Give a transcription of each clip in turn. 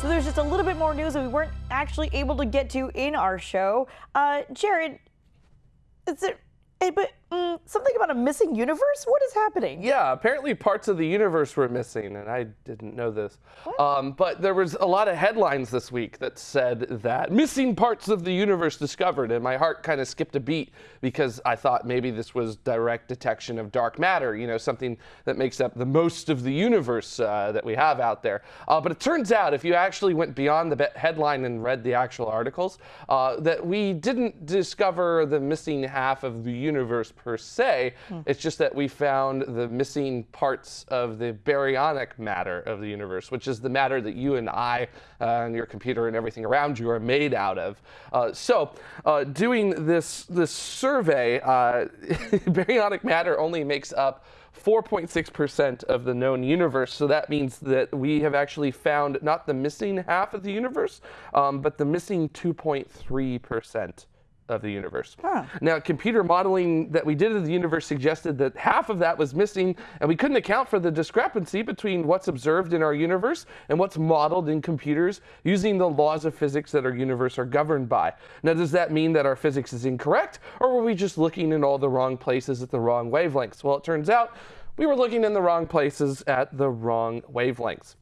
So there's just a little bit more news that we weren't actually able to get to in our show. Uh, Jared, is it, eh, but mm, something about a missing universe? What is happening? Yeah, apparently parts of the universe were missing, and I didn't know this. Um, but there was a lot of headlines this week that said that missing parts of the universe discovered, and my heart kind of skipped a beat because I thought maybe this was direct detection of dark matter, you know, something that makes up the most of the universe uh, that we have out there. Uh, but it turns out, if you actually went beyond the headline and read the actual articles, uh, that we didn't discover the missing half of the universe per se. It's just that we found the missing parts of the baryonic matter of the universe, which is the matter that you and I uh, and your computer and everything around you are made out of. Uh, so, uh, doing this this survey, uh, baryonic matter only makes up 4.6% of the known universe. So that means that we have actually found not the missing half of the universe, um, but the missing 2.3% of the universe. Now, computer modeling that we did of the universe suggested that half of that was missing, and we couldn't account for the discrepancy between what's observed in our universe and what's modeled in computers using the laws of physics that our universe are governed by. Now, does that mean that our physics is incorrect, or were we just looking in all the wrong places at the wrong wavelengths? Well, it turns out we were looking in the wrong places at the wrong wavelengths.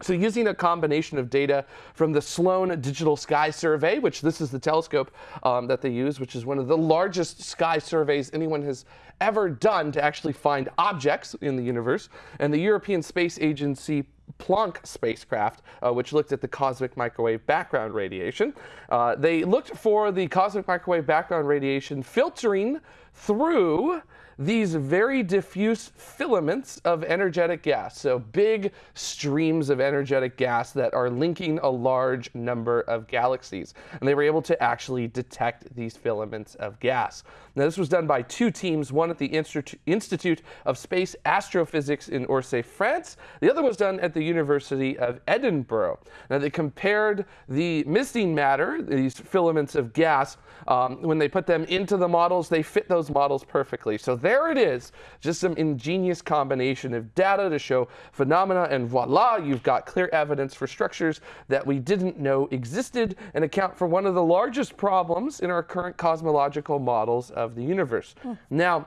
So using a combination of data from the Sloan Digital Sky Survey, which this is the telescope um, that they use, which is one of the largest sky surveys anyone has ever done to actually find objects in the universe, and the European Space Agency Planck spacecraft, uh, which looked at the cosmic microwave background radiation. Uh, they looked for the cosmic microwave background radiation filtering through these very diffuse filaments of energetic gas. So big streams of energetic gas that are linking a large number of galaxies. And they were able to actually detect these filaments of gas. Now, this was done by two teams, one at the Institu- Institute of Space Astrophysics in Orsay, France. The other was done at the University of Edinburgh. Now, they compared the missing matter, these filaments of gas, um, when they put them into the models, they fit those models perfectly. So there it is, just some ingenious combination of data to show phenomena, and voila, you've got clear evidence for structures that we didn't know existed and account for one of the largest problems in our current cosmological models of the universe. Hmm. Now,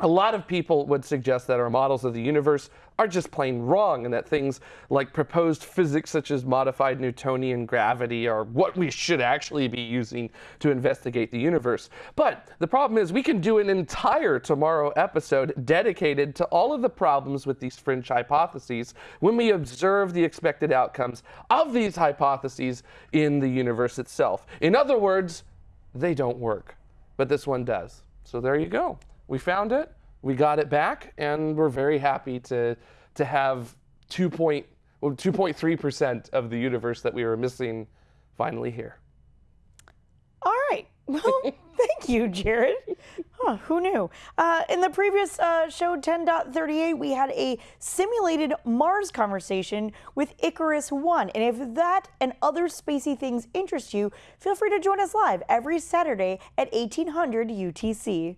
a lot of people would suggest that our models of the universe are just plain wrong and that things like proposed physics such as modified Newtonian gravity are what we should actually be using to investigate the universe. But the problem is we can do an entire tomorrow episode dedicated to all of the problems with these fringe hypotheses when we observe the expected outcomes of these hypotheses in the universe itself. In other words, they don't work, but this one does. So there you go. We found it, we got it back, and we're very happy to, to have 2 well, 2.3% of the universe that we were missing finally here. All right. Well, thank you, Jared. Huh, who knew? Uh, in the previous uh, show, 10.38, we had a simulated Mars conversation with Icarus One. And if that and other spacey things interest you, feel free to join us live every Saturday at 1800 UTC.